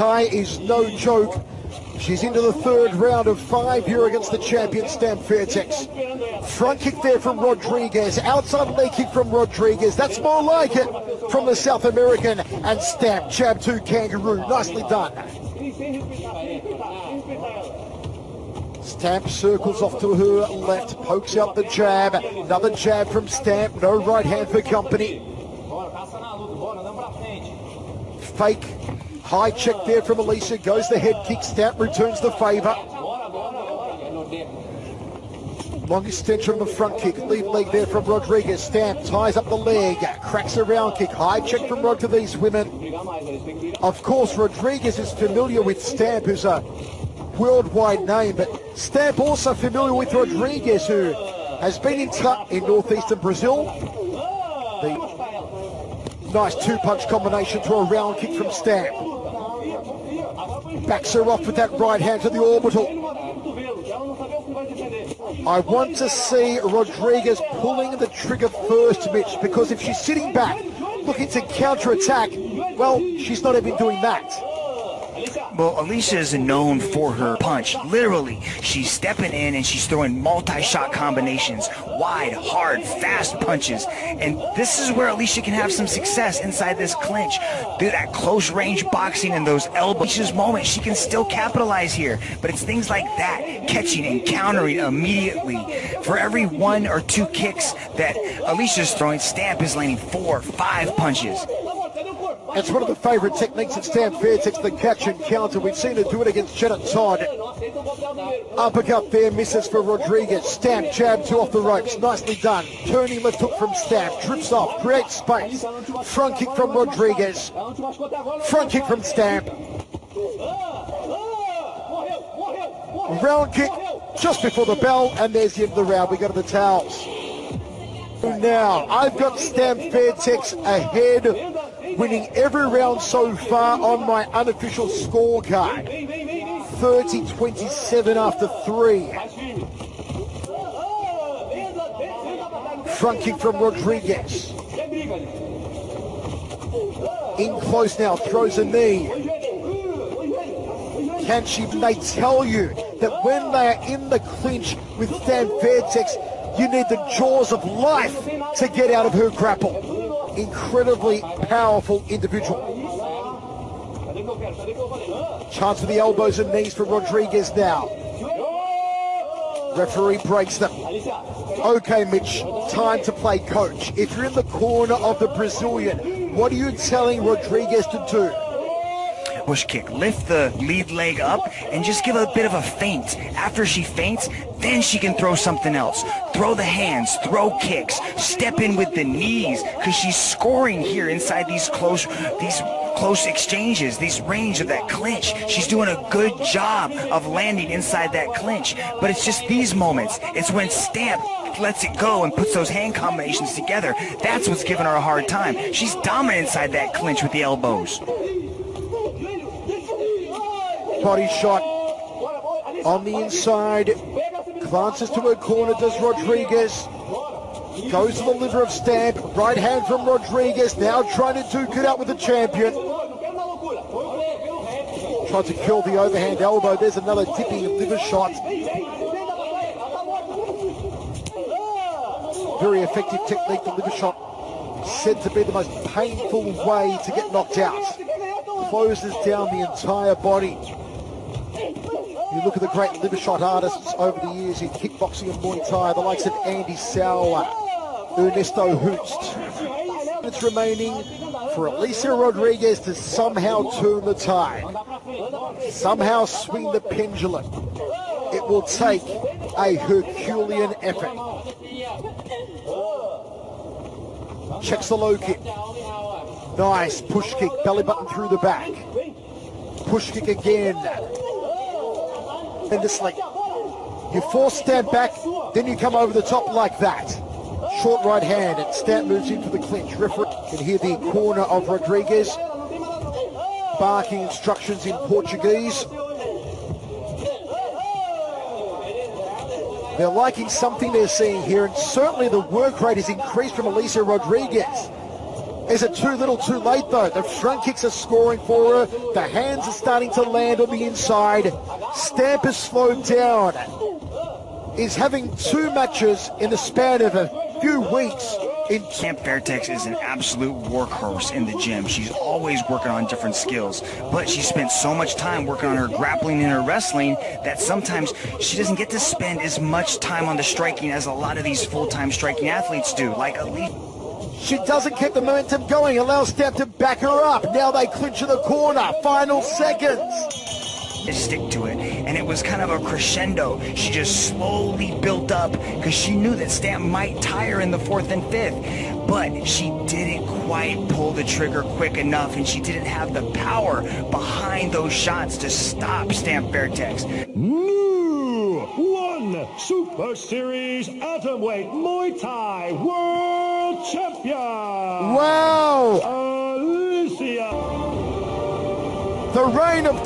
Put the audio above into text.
Tai is no joke. She's into the third round of five here against the champion Stamp Fairtex. Front kick there from Rodrigues. Outside leg kick from Rodrigues. That's more like it from the South American. And Stamp, jab to Kangaroo. Nicely done. Stamp circles off to her left, pokes out the jab. Another jab from Stamp. No right hand for company. Fake High check there from Allycia. Goes the head kick. Stamp returns the favour. Long extension from the front kick. Lead leg there from Rodrigues. Stamp ties up the leg. Cracks a round kick. High check from Rod to these women. Of course, Rodrigues is familiar with Stamp, who's a worldwide name, but Stamp also familiar with Rodrigues, who has been in, touch in northeastern Brazil. The nice two-punch combination to a round kick from Stamp. Backs her off with that right hand to the orbital. I want to see Rodrigues pulling the trigger first, Mitch, because if she's sitting back looking to counter-attack, well, she's not even doing that. Well, Allycia is known for her punch. Literally, she's stepping in and she's throwing multi-shot combinations, wide, hard, fast punches. And this is where Allycia can have some success inside this clinch. Do that close range boxing and those elbows. Allycia's moment, she can still capitalize here. But it's things like that, catching and countering immediately. For every one or two kicks that Allycia's throwing, Stamp is landing four, five punches. It's one of the favourite techniques at Stamp Fairtex, the catch and counter. We've seen her do it against Janet Todd. Uppercut there, misses for Rodrigues. Stamp, jab, two off the ropes. Nicely done. Turning left hook from Stamp. Trips off, creates space. Front kick from Rodrigues. Front kick from Stamp. Round kick just before the bell, and there's the end of the round. We go to the towels. Now, I've got Stamp Fairtex ahead winning every round so far on my unofficial scorecard. 30-27 after three. Front kick from Rodrigues. In close now, throws a knee. Can she, they tell you that when they are in the clinch with Stamp Fairtex, you need the jaws of life to get out of her grapple incredibly powerful individual. Chance for the elbows and knees for Rodrigues now. Referee breaks them. Okay, Mitch, time to play coach. If you're in the corner of the Brazilian, what are you telling Rodrigues to do? Push kick. Lift the lead leg up and just give a bit of a feint. After she faints, then she can throw something else. Throw the hands, throw kicks, step in with the knees because she's scoring here inside these close, these close exchanges, these range of that clinch. She's doing a good job of landing inside that clinch. But it's just these moments. It's when Stamp lets it go and puts those hand combinations together. That's what's giving her a hard time. She's dominant inside that clinch with the elbows. Body shot on the inside. Glances to her corner, does Rodrigues. Goes to the liver of Stamp. Right hand from Rodrigues. Now trying to duke it out with the champion. Tries to kill the overhand elbow. There's another dipping liver shot. Very effective technique, the liver shot. Said to be the most painful way to get knocked out. Closes down the entire body. You look at the great liver shot artists over the years in kickboxing and Muay Thai, the likes of Andy Souwer, Ernesto Hoost. It's remaining for Allycia Rodrigues to somehow turn the tide, somehow swing the pendulum. It will take a Herculean effort. Checks the low kick. Nice push kick, belly button through the back. Push kick again tremendously. You force Stamp back, then you come over the top like that. Short right hand, and Stamp moves in for the clinch. Referee can hear the corner of Rodrigues. Barking instructions in Portuguese. They're liking something they're seeing here, and certainly the work rate has increased from Allycia Rodrigues. Is it too little too late though? The front kicks are scoring for her. The hands are starting to land on the inside. Stamp has slowed down. Is having two matches in the span of a few weeks in Stamp Fairtex is an absolute workhorse in the gym. She's always working on different skills, but she spent so much time working on her grappling and her wrestling that sometimes she doesn't get to spend as much time on the striking as a lot of these full-time striking athletes do, like Elite. She doesn't keep the momentum going, allows Stamp to back her up. Now they clinch in the corner. Final seconds. Stick to it, and it was kind of a crescendo. She just slowly built up because she knew that Stamp might tire in the fourth and fifth, but she didn't quite pull the trigger quick enough, and she didn't have the power behind those shots to stop Stamp Fairtex. New One Super Series Atomweight Muay Thai World Champion. Wow! Allycia. The reign of